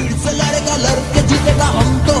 फिर से लड़ेगा लड़के जीतेगा हम तो